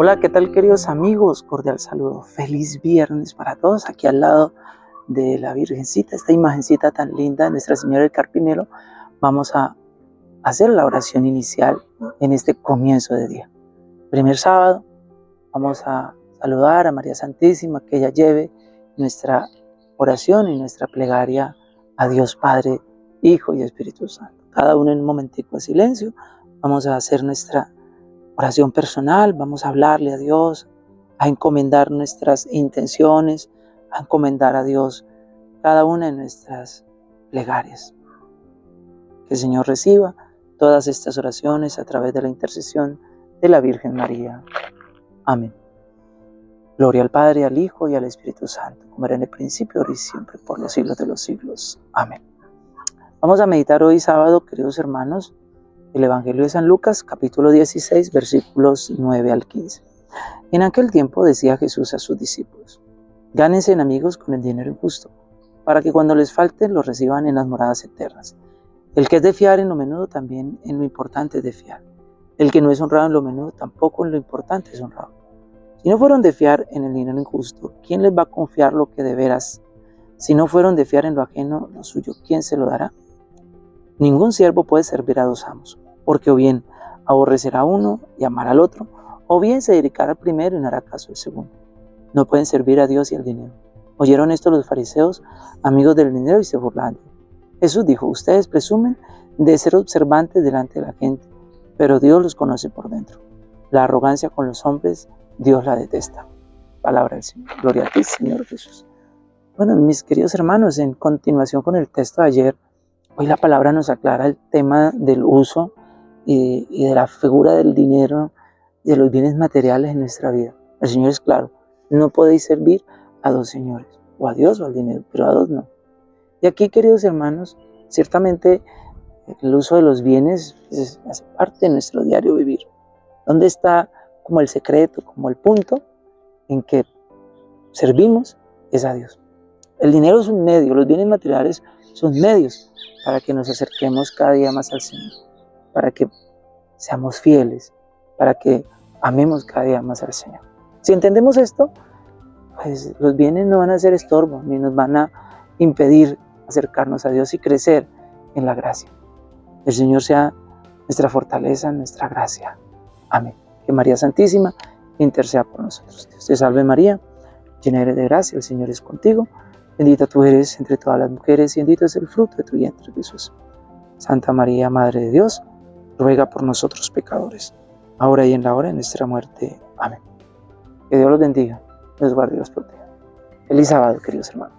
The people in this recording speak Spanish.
Hola, ¿qué tal queridos amigos? Cordial saludo. Feliz viernes para todos. Aquí al lado de la Virgencita, esta imagencita tan linda, Nuestra Señora del Carpinero, vamos a hacer la oración inicial en este comienzo de día. Primer sábado, vamos a saludar a María Santísima, que ella lleve nuestra oración y nuestra plegaria a Dios Padre, Hijo y Espíritu Santo. Cada uno en un momentico de silencio, vamos a hacer nuestra oración personal, vamos a hablarle a Dios, a encomendar nuestras intenciones, a encomendar a Dios cada una de nuestras plegarias. Que el Señor reciba todas estas oraciones a través de la intercesión de la Virgen María. Amén. Gloria al Padre, al Hijo y al Espíritu Santo, como era en el principio, ahora y siempre, por los siglos de los siglos. Amén. Vamos a meditar hoy sábado, queridos hermanos, el Evangelio de San Lucas, capítulo 16, versículos 9 al 15. En aquel tiempo decía Jesús a sus discípulos, gánense amigos con el dinero injusto, para que cuando les falte lo reciban en las moradas eternas. El que es de fiar en lo menudo también en lo importante es de fiar. El que no es honrado en lo menudo tampoco en lo importante es honrado. Si no fueron de fiar en el dinero injusto, ¿quién les va a confiar lo que de veras? Si no fueron de fiar en lo ajeno, lo suyo, ¿quién se lo dará? Ningún siervo puede servir a dos amos, porque o bien aborrecerá a uno y amará al otro, o bien se dedicará al primero y no hará caso al segundo. No pueden servir a Dios y al dinero. Oyeron esto los fariseos, amigos del dinero, y se burlaron. Jesús dijo, ustedes presumen de ser observantes delante de la gente, pero Dios los conoce por dentro. La arrogancia con los hombres, Dios la detesta. Palabra del Señor. Gloria a ti, Señor Jesús. Bueno, mis queridos hermanos, en continuación con el texto de ayer, Hoy la palabra nos aclara el tema del uso y, de la figura del dinero, de los bienes materiales en nuestra vida. El Señor es claro, no podéis servir a dos señores, o a Dios o al dinero, pero a dos no. Y aquí, queridos hermanos, ciertamente el uso de los bienes hace parte de nuestro diario vivir. ¿Dónde está como el secreto, como el punto en que servimos? Es a Dios. El dinero es un medio, los bienes materiales son medios para que nos acerquemos cada día más al Señor, para que seamos fieles, para que amemos cada día más al Señor. Si entendemos esto, pues los bienes no van a ser estorbo, ni nos van a impedir acercarnos a Dios y crecer en la gracia. El Señor sea nuestra fortaleza, nuestra gracia. Amén. Que María Santísima interceda por nosotros. Dios te salve María, llena eres de gracia, el Señor es contigo. Bendita tú eres entre todas las mujeres y bendito es el fruto de tu vientre, Jesús. Santa María, Madre de Dios, ruega por nosotros pecadores, ahora y en la hora de nuestra muerte. Amén. Que Dios los bendiga, los guarde y los proteja. Feliz sábado, queridos hermanos.